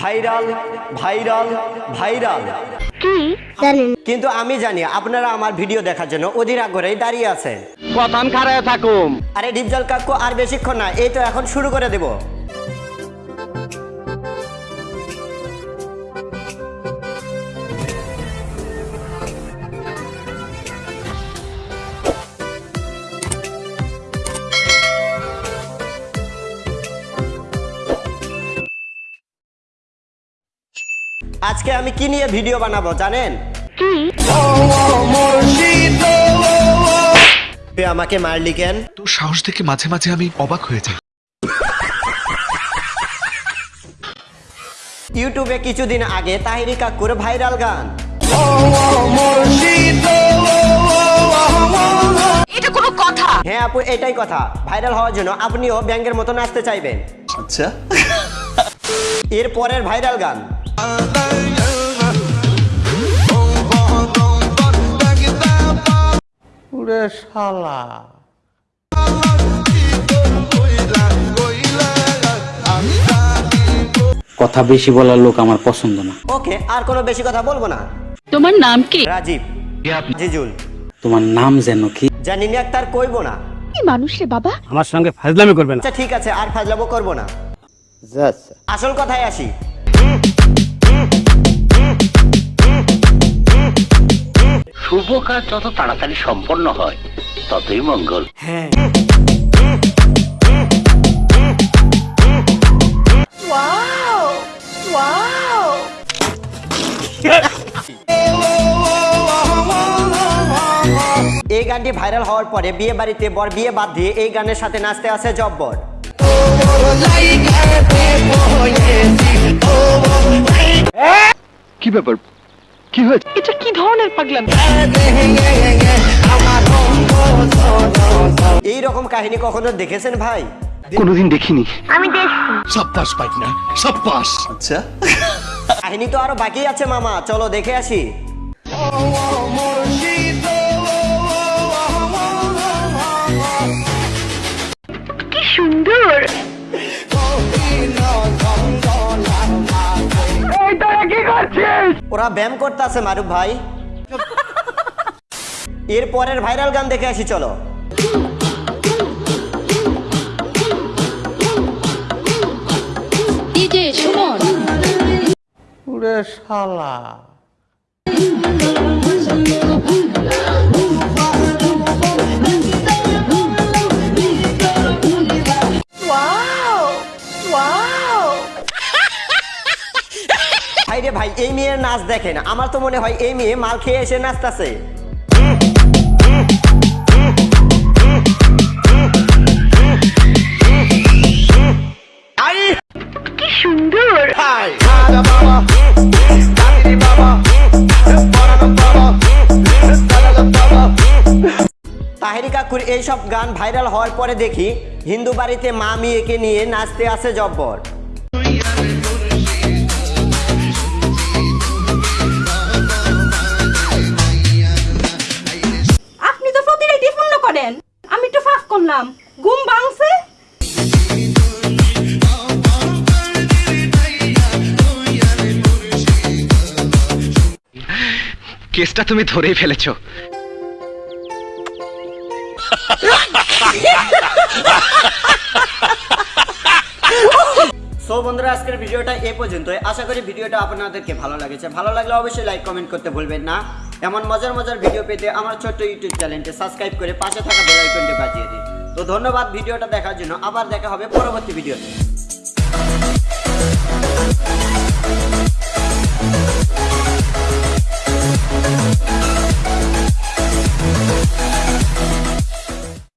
Viral viral viral. কিন্তু আমি জানি আপনারা আমার ভিডিও দেখার জন্য অধীর আগ্রহে দাঁড়িয়ে আছেন। কথান খারায় থাকুম। আরে ডিপজল কাকু আর বেশিক্ষণ না এই তো এখন শুরু করে দেব। আজকে আমি কি নিয়ে ভিডিও বানাবো জানেন? তুই আমাকে মারলি কেন? তোর সাহস দেখে মাঝে মাঝে আমি অবাক হয়ে যাই। ইউটিউবে কিছুদিন আগে তাহিরি কাকুর ভাইরাল গান। এটা কোনো কথা। হ্যাঁ আপু এটাই কথা। ভাইরাল হওয়ার জন্য আপনিও ব্যাংকের মতো নাচতে চাইবেন। আচ্ছা। এর পরের ভাইরাল গান। কথা বেশি বলার লোক আমার পছন্দ না। ওকে আর কোনো বেশি কথা বলব না। তোমার নাম কি? রাজীব। জিজুল। তোমার নাম যেন কি? জানি না তার কইবো না। কি মানুষ রে বাবা? আমার সঙ্গে ফাজলামি করবে না। আচ্ছা ঠিক আছে আর ফাজলামো করব না। আসল কথায় আসি। শুভ কাজ যত তাড়াতাড়ি সম্পন্ন হয় ততই মঙ্গল। এই গানটি ভাইরাল হওয়ার পরে বিয়ে বাড়িতে বর বিয়ে বাদ দিয়ে এই গানের সাথে নাচতে আসে জব্বর। কি ব্যাপার? কি হয়েছে? এটা কি ধরনের পাগলামি? এই রকম কাহিনী কখনো দেখেছেন ভাই? কোনোদিন দেখিনি। আমি দেখছি। সব পাস পাই না সব পাস। আচ্ছা। কাহিনী তো আরও বাকি আছে মামা। চলো দেখে আসি। ওরা ব্যায়াম করতেছে মারুফ ভাই। এর পরের ভাইরাল গান দেখে আসি চলো। সুমন। এই মেয়ের নাচ দেখেন আমার তো মনে হয় এই মেয়ে মাল খেয়ে এসে নাচতাছে। তাহেরি কাকুর এইসব গান ভাইরাল হওয়ার পরে দেখি হিন্দু বাড়িতে মা মেয়েকে নিয়ে নাচতে আসে জব্বর। কেসটা তুমি ধরেই ফেলেছো। সো বন্ধুরা, আজকের ভিডিওটা এ পর্যন্ত আশা করি ভিডিওটা আপনাদেরকে ভালো লাগেছে। ভালো লাগলে অবশ্যই লাইক কমেন্ট করতে ভুলবেন না। এমন মজার মজার ভিডিও পেতে আমার ছোট্ট ইউটিউব চ্যানেলটি সাবস্ক্রাইব করে পাশে থাকা বেল আইকনটি বাজিয়ে দিন। তো ধন্যবাদ ভিডিওটা দেখার জন্য। আবার দেখা হবে পরবর্তী ভিডিওতে